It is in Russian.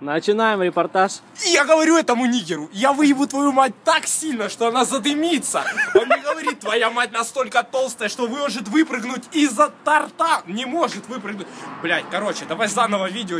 Начинаем репортаж. Я говорю этому нигеру, я выебу твою мать так сильно, что она задымится. Он мне говорит, твоя мать настолько толстая, что может выпрыгнуть из-за торта. Не может выпрыгнуть. Блять, короче, давай заново видео.